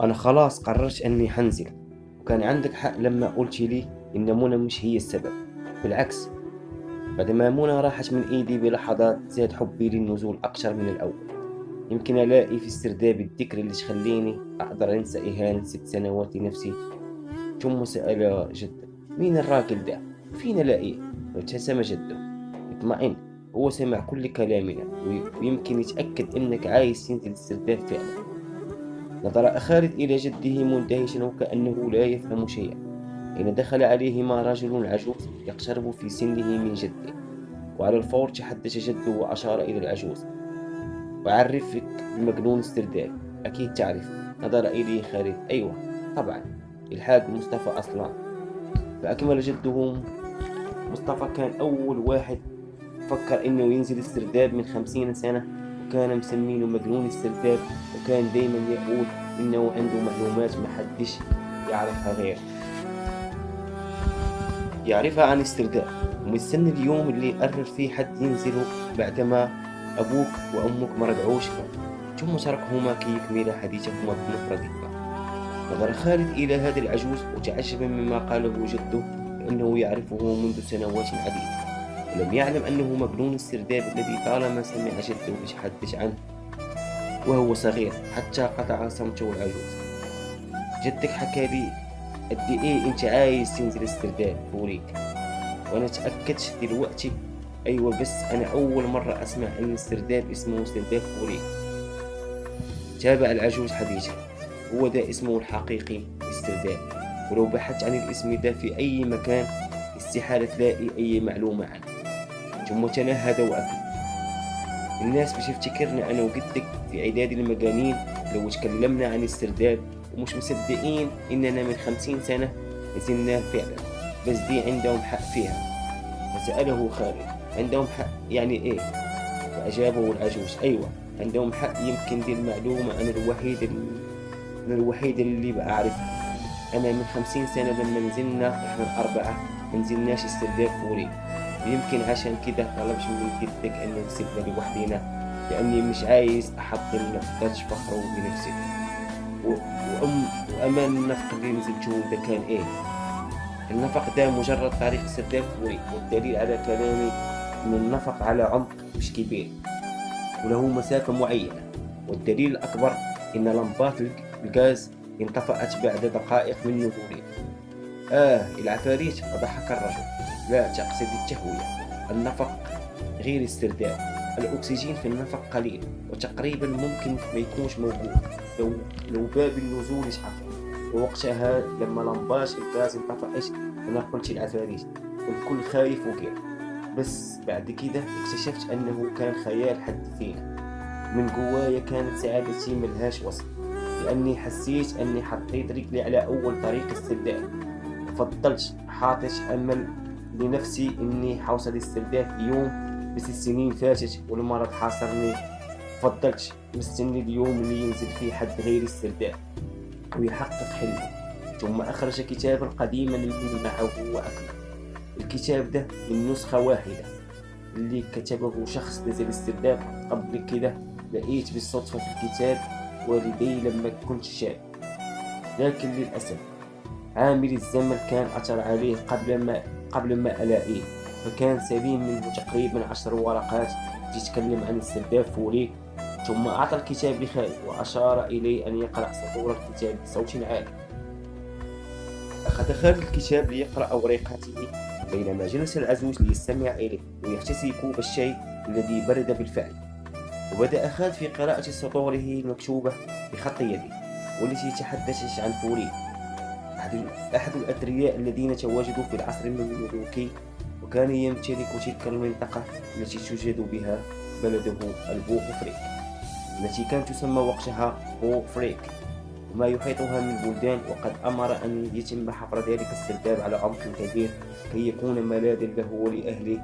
أنا خلاص قررت أني حنزل وكان عندك حق لما قلت لي إن منى مش هي السبب. بالعكس بعد ما منى راحت من إيدي بلحظات زاد حبي للنزول أكثر من الأول. يمكن ألاقي في السرداب الذكر اللي تخليني أقدر أنسى إهانة ست سنوات لنفسي. ثم سأل جده مين الراجل ده؟ فين ألاقيه؟ وابتسم جده اطمئن. هو سمع كل كلامنا ويمكن يتأكد أنك عايز تنزل السرداب فعلا. نظر خالد إلى جده مندهشا وكأنه لا يفهم شيئا. حين دخل عليهما رجل عجوز يقترب في سنه من جده. وعلى الفور تحدث جده وأشار إلى العجوز. وعرفك بمجنون استرداد أكيد تعرف. نظر إليه خالد أيوة طبعا. الحاج مصطفى أصلا. فأكمل جده مصطفى كان أول واحد فكر إنه ينزل استرداد من خمسين سنة وكان مسمينه مجنون السرداب وكان دايما يقول إنه عنده معلومات محدش يعرفها غيره. يعرفها عن استرداد. ومستني اليوم اللي يقرر فيه حد ينزله بعدما أبوك وأمك ما رجعوش ثم تركهما كي يكملا حديثهما بمفردهما نظر خالد إلى هذا العجوز وتعجب مما قاله جده لأنه يعرفه منذ سنوات عديدة. ولم يعلم أنه مجنون السرداب الذي طالما سمع جده يتحدث عنه وهو صغير حتى قطع صمته العجوز. جدك حكى لي قد إيه أنت عايز تنزل السرداب فوريك وأنا تأكدت دلوقتي أيوه بس أنا أول مرة أسمع أن السرداب اسمه سرداب فوريك تابع العجوز حديثه هو ده اسمه الحقيقي السرداب ولو بحثت عن الاسم ده في أي مكان استحالة تلاقي اي معلومة عنه. ثم تنهد وأكل. الناس مش تفتكرنا أنا وجدك في عداد المجانين لو تكلمنا عن السرداب ومش مصدقين إننا من خمسين سنة نزلناه فعلا. بس دي عندهم حق فيها. فسأله خالد عندهم حق يعني إيه؟ فأجابه العجوز أيوة عندهم حق. يمكن دي المعلومة أنا الوحيد اللي أنا الوحيد اللي بعرفها. أنا من خمسين سنة لما نزلنا إحنا الأربعة منزلناش السرداب فوري. يمكن عشان كده طلبش من جدك إنه نسيبنا لوحدينا لأني مش عايز أحط نفقدش فخرة بنفسي وأم وأمان النفق اللي نزلته ده كان إيه؟ النفق ده مجرد طريق سرداب فوري والدليل على كلامي إن النفق على عمق مش كبير وله مسافة معينة. والدليل الأكبر إن لمبات الغاز انطفأت بعد دقائق من نزولها آه العفاريت فضحك الرجل. لا تقصد التهوية النفق غير استرداد الأكسجين في النفق قليل وتقريبا ممكن ما يكونش موجود. لو, لو باب النزول يتحقق ووقتها لما لمباش الغاز انطفأت أنا قلت العفاريت والكل خايف وكير بس بعد كده اكتشفت أنه كان خيال حد فينا. من جوايا كانت سعادتي ملهاش وصف لأني حسيت أني حطيت رجلي على أول طريق استرداد. فضلت حاطط أمل لنفسي إني حوصل الاسترداد في يوم بس السنين فاتت والمرض حاصرني فضلت مستني اليوم اللي ينزل فيه حد غير السرداب ويحقق حلمه ثم أخرج كتابا قديما من معه وأكمل. الكتاب ده من نسخة واحدة. اللي كتبه شخص نزل السرداب قبل كده لقيت بالصدفة في الكتاب والدي لما كنت شاب. لكن للأسف عامل الزمن كان أثر عليه قبل ما قبل ما ألاقيه فكان سليم منه تقريبا عشر ورقات. تتكلم عن السرداب فوري. ثم أعطى الكتاب لخالد وأشار إلي أن يقرأ سطور الكتاب بصوت عالي. أخذ خالد الكتاب ليقرأ أورقاته بينما جلس العزوز ليستمع إليه ويحتسي كوب الشاي الذي برد بالفعل. وبدأ خالد في قراءة سطوره المكتوبة بخط يدي والتي تحدثت عن فوري. أحد الأثرياء الذين تواجدوا في العصر المملوكي وكان يمتلك تلك المنطقة التي توجد بها بلده البوغفريك. التي كانت تسمى وقتها بوغفريك وما يحيطها من بلدان وقد أمر أن يتم حفر ذلك السرداب على عمق كبير كي يكون ملاذا له ولأهله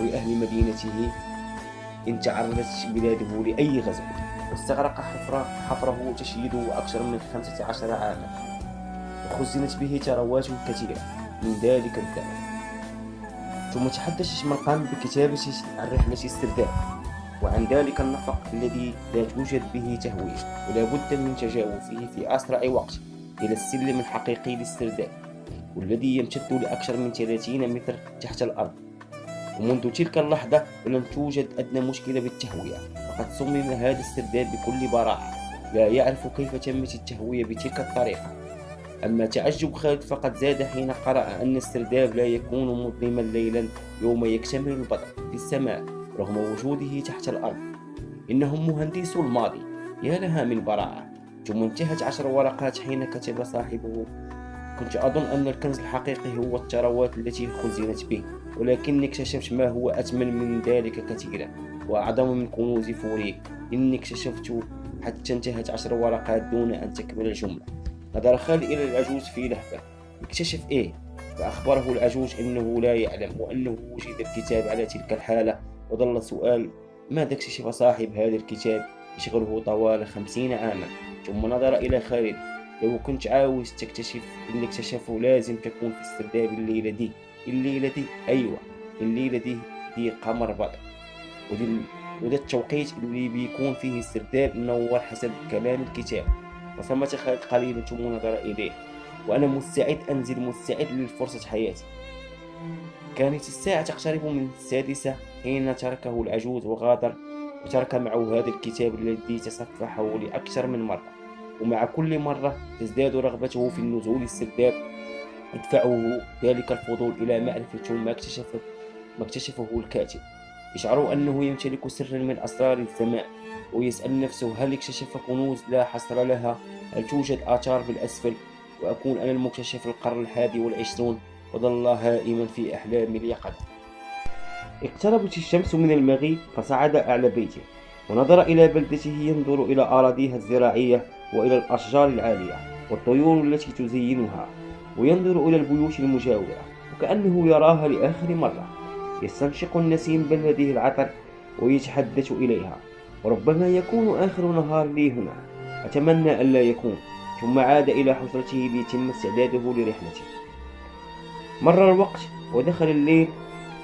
ولأهل مدينته إن تعرضت بلاده لأي غزو. واستغرق حفره, حفره تشييده أكثر من خمسة عشر عاما. وخزنت به ثروات كثيرة. من ذلك الزمن. ثم تحدث شمرقان بكتابة عن رحلة استرداد وعن ذلك النفق الذي لا توجد به تهوية ولا بد من تجاوزه في أسرع وقت إلى السلم الحقيقي للاسترداد والذي يمتد لأكثر من 30 متر تحت الأرض. ومنذ تلك اللحظة ولم توجد أدنى مشكلة بالتهوية. فقد صمم هذا الاسترداد بكل براعة. لا يعرف كيف تمت التهوية بتلك الطريقة. أما تعجب خالد فقد زاد حين قرأ أن السرداب لا يكون مظلما ليلا يوم يكتمل البدر في السماء رغم وجوده تحت الأرض. إنهم مهندسو الماضي. يا لها من براعة ثم انتهت عشر ورقات حين كتب صاحبه. كنت أظن أن الكنز الحقيقي هو الثروات التي خزنت به ولكني اكتشفت ما هو أثمن من ذلك كثيرا وأعظم من كنوز فوريك إني اكتشفت حتى انتهت عشر ورقات دون أن تكمل الجملة. نظر خالد إلى العجوز في لهفة اكتشف إيه؟ فأخبره العجوز أنه لا يعلم وأنه وجد الكتاب على تلك الحالة. وظل سؤال ماذا اكتشف صاحب هذا الكتاب؟ يشغله طوال خمسين عاما. ثم نظر إلى خالد. لو كنت عاوز تكتشف اللي اكتشفه لازم تكون في السرداب الليلة دي. الليلة دي أيوة الليلة دي دي قمر بدر. وده التوقيت اللي بيكون فيه السرداب منور حسب كلام الكتاب. خالد قليلا ثم نظر إليه وأنا مستعد أنزل مستعد للفرصة حياتي. كانت الساعة تقترب من السادسة حين تركه العجوز وغادر وترك معه هذا الكتاب الذي تصفحه لأكثر من مرة. ومع كل مرة تزداد رغبته في النزول السرداب يدفعه ذلك الفضول إلى معرفة ما اكتشفه ما اكتشفه الكاتب. يشعر أنه يمتلك سرا من أسرار السماء. ويسأل نفسه هل اكتشف كنوز لا حصر لها؟ هل توجد آثار بالأسفل؟ وأكون أنا المكتشف القرن الحادي والعشرون وظل هائما في أحلام اليقظة. اقتربت الشمس من المغيب فصعد أعلى بيته ونظر إلى بلدته ينظر إلى أراضيها الزراعية وإلى الأشجار العالية والطيور التي تزينها وينظر إلى البيوت المجاورة وكأنه يراها لآخر مرة. يستنشق النسيم بلده العطر ويتحدث إليها. وربما يكون آخر نهار لي هنا. أتمنى ألا يكون ثم عاد إلى حجرته ليتم استعداده لرحلته. مر الوقت ودخل الليل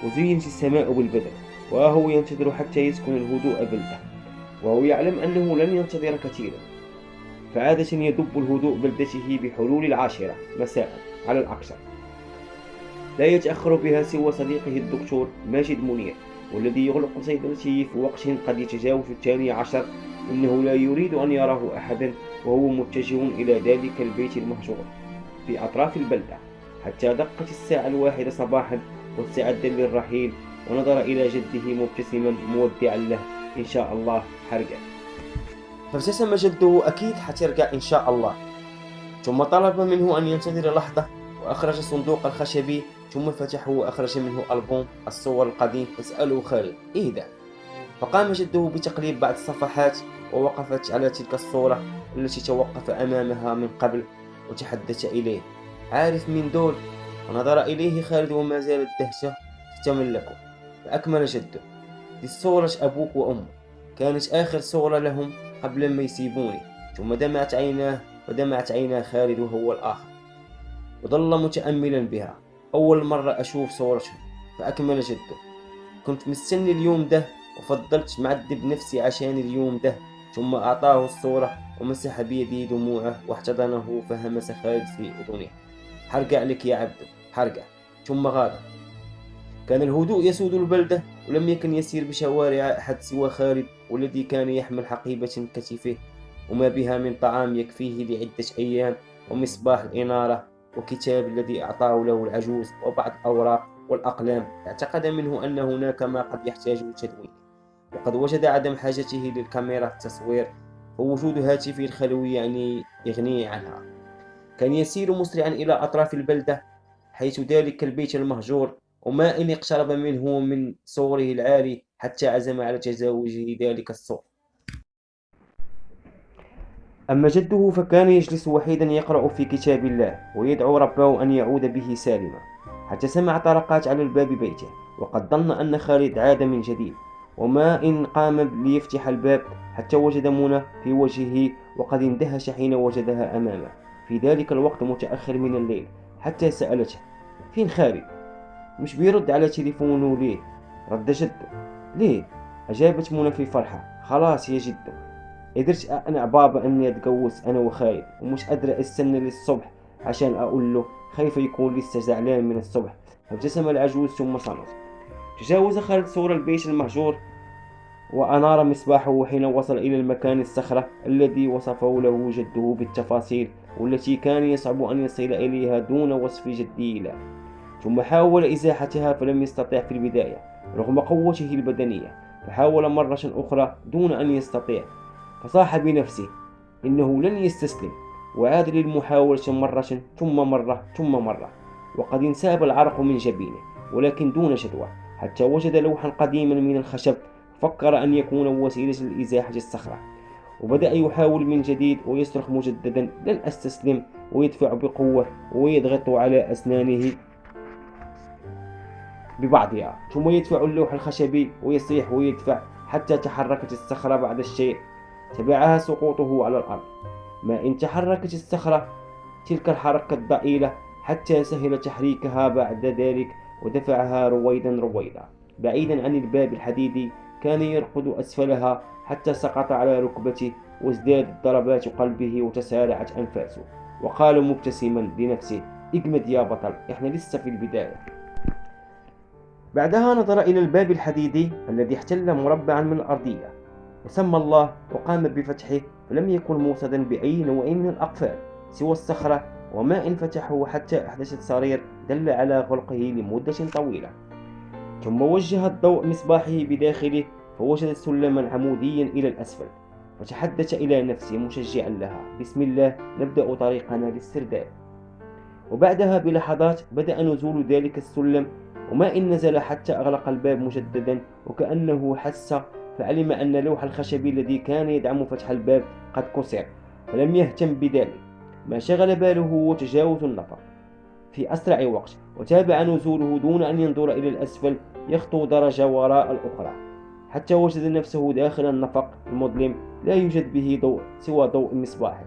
وزينت السماء بالبدر وهو ينتظر حتى يسكن الهدوء بلده وهو يعلم أنه لن ينتظر كثيرا. فعادة يدب الهدوء بلدته بحلول العاشرة مساء على الأكثر لا يتأخر بها سوى صديقه الدكتور ماجد منير. والذي يغلق صيدلته في وقت قد يتجاوز الثاني عشر إنه لا يريد أن يراه أحدا وهو متجه إلى ذلك البيت المهجور في أطراف البلدة. حتى دقت الساعة الواحدة صباحا واستعد للرحيل ونظر إلى جده مبتسما مودعا له إن شاء الله حرقا فابتسم جده أكيد حترجع إن شاء الله. ثم طلب منه أن ينتظر لحظة. وأخرج الصندوق الخشبي ثم فتحه وأخرج منه ألبوم الصور القديم. فسأله خالد إيه ده؟ فقام جده بتقليب بعض الصفحات ووقفت على تلك الصورة التي توقف أمامها من قبل وتحدث إليه. عارف مين دول؟ ونظر إليه خالد وما زالت دهشة تتملكه فأكمل جده. دي صورة أبوك وأمك. كانت آخر صورة لهم قبل ما يسيبوني. ثم دمعت عيناه ودمعت عينا خالد وهو الآخر. وظل متأملا بها. أول مرة أشوف صورته فأكمل جده كنت مستني اليوم ده وفضلت معذب نفسي عشان اليوم ده. ثم أعطاه الصورة ومسح بيدي دموعه واحتضنه فهمس خالد في أذنه حرقع لك يا عبد حرقع ثم غادر كان الهدوء يسود البلدة ولم يكن يسير بشوارع أحد سوى خالد والذي كان يحمل حقيبة كتفه. وما بها من طعام يكفيه لعدة أيام ومصباح الإنارة. وكتاب الذي أعطاه له العجوز وبعض الأوراق والأقلام اعتقد منه أن هناك ما قد يحتاج لتدوين وقد وجد عدم حاجته للكاميرا التصوير ووجود هاتفه الخلوي يعني يغنيه عنها. كان يسير مسرعا إلى أطراف البلدة حيث ذلك البيت المهجور وما إن اقترب منه من صوره العالي حتى عزم على تزاوجه ذلك الصور أما جده فكان يجلس وحيدا يقرأ في كتاب الله ويدعو ربه أن يعود به سالما حتى سمع طرقات على الباب بيته وقد ظن أن خالد عاد من جديد وما إن قام ليفتح الباب حتى وجد منى في وجهه وقد اندهش حين وجدها أمامه في ذلك الوقت متأخر من الليل حتى سألته فين خالد؟ مش بيرد على تليفونه ليه؟ رد جده ليه؟ أجابت منى في فرحة خلاص يا جدو قدرت أقنع بابا إني أتجوز أنا وخالد ومش قادرة أستنى للصبح عشان أقول له خايفة يكون لسه زعلان من الصبح. فابتسم العجوز ثم صمت. تجاوز خالد سور البيت المهجور وأنار مصباحه حين وصل إلى المكان الصخرة الذي وصفه له جده بالتفاصيل والتي كان يصعب أن يصل إليها دون وصف جدي له. ثم حاول إزاحتها فلم يستطع في البداية رغم قوته البدنية فحاول مرة أخرى دون أن يستطيع. فصاح بنفسه إنه لن يستسلم وعاد للمحاولة مرة ثم مرة ثم مرة. وقد انساب العرق من جبينه ولكن دون جدوى حتى وجد لوحا قديما من الخشب فكر أن يكون وسيلة لإزاحة الصخرة. وبدأ يحاول من جديد ويصرخ مجددا لن أستسلم. ويدفع بقوة ويضغط على أسنانه ببعضها ثم يدفع اللوح الخشبي ويصيح ويدفع حتى تحركت الصخرة بعد الشيء. تبعها سقوطه على الأرض. ما إن تحركت الصخرة تلك الحركة الضئيلة حتى سهل تحريكها بعد ذلك ودفعها رويدا رويدا. بعيدا عن الباب الحديدي كان يرقد أسفلها حتى سقط على ركبته وازدادت ضربات قلبه وتسارعت أنفاسه. وقال مبتسما لنفسه اجمد يا بطل إحنا لسه في البداية. بعدها نظر إلى الباب الحديدي الذي احتل مربعا من الأرضية. وسمى الله وقام بفتحه فلم يكن موصدا بأي نوع من الأقفال سوى الصخرة وما إن فتحه حتى أحدثت صرير دل على غلقه لمدة طويلة. ثم وجه الضوء مصباحه بداخله فوجد سلما عموديا إلى الأسفل فتحدث إلى نفسه مشجعا لها بسم الله نبدأ طريقنا للسرداب وبعدها بلحظات بدأ نزول ذلك السلم وما إن نزل حتى أغلق الباب مجددا وكأنه حس فعلم أن لوح الخشب الذي كان يدعم فتح الباب قد كسر فلم يهتم بذلك ما شغل باله هو تجاوز النفق. في أسرع وقت وتابع نزوله دون أن ينظر إلى الأسفل يخطو درجة وراء الأخرى. حتى وجد نفسه داخل النفق المظلم لا يوجد به ضوء سوى ضوء المصباح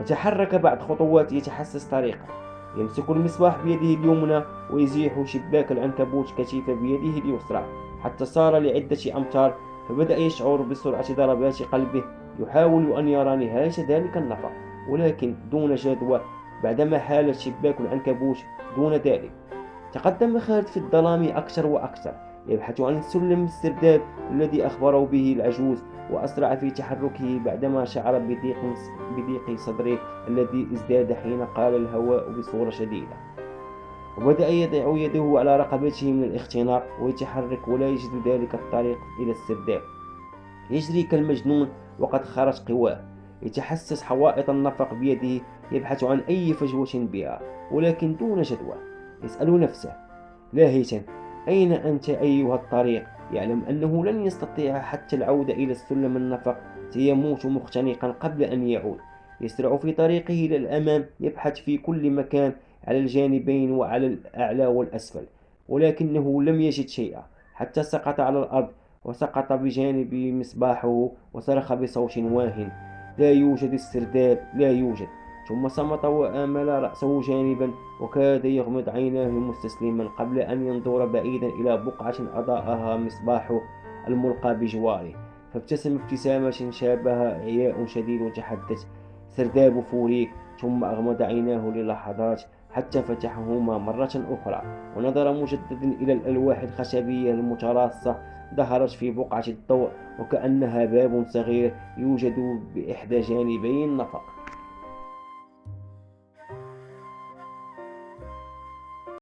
وتحرك بعد خطوات يتحسس طريقه. يمسك المصباح بيده اليمنى ويزيح شباك العنكبوت كثيفة بيده اليسرى. حتى صار لعدة أمتار فبدأ يشعر بسرعة ضربات قلبه يحاول أن يرى نهاية ذلك النفق ولكن دون جدوى بعدما حالت شباك العنكبوت دون ذلك. تقدم خالد في الظلام أكثر وأكثر يبحث عن السلم السرداب الذي أخبره به العجوز وأسرع في تحركه بعدما شعر بضيق صدره الذي ازداد حين قال الهواء بصورة شديدة. وبدأ يضع يده على رقبته من الاختناق ويتحرك ولا يجد ذلك الطريق إلى السرداب. يجري كالمجنون وقد خرج قواه. يتحسس حوائط النفق بيده يبحث عن أي فجوة بها ولكن دون جدوى. يسأل نفسه لاهيا أين أنت أيها الطريق؟ يعلم أنه لن يستطيع حتى العودة إلى السلم النفق. سيموت مختنقا قبل أن يعود. يسرع في طريقه إلى الأمام يبحث في كل مكان على الجانبين وعلى الأعلى والأسفل ولكنه لم يجد شيئا حتى سقط على الأرض وسقط بجانب مصباحه وصرخ بصوت واهن لا يوجد السرداب لا يوجد. ثم صمت وآمل رأسه جانبا وكاد يغمض عيناه مستسلما قبل أن ينظر بعيدا إلى بقعة أضاءها مصباحه الملقى بجواره. فابتسم ابتسامة شابها عياء شديد وتحدث سرداب فوريك. ثم أغمض عيناه للحظات حتى فتحهما مرة أخرى. ونظر مجددا إلى الألواح الخشبية المتراصة ظهرت في بقعة الضوء وكأنها باب صغير يوجد بإحدى جانبي النفق.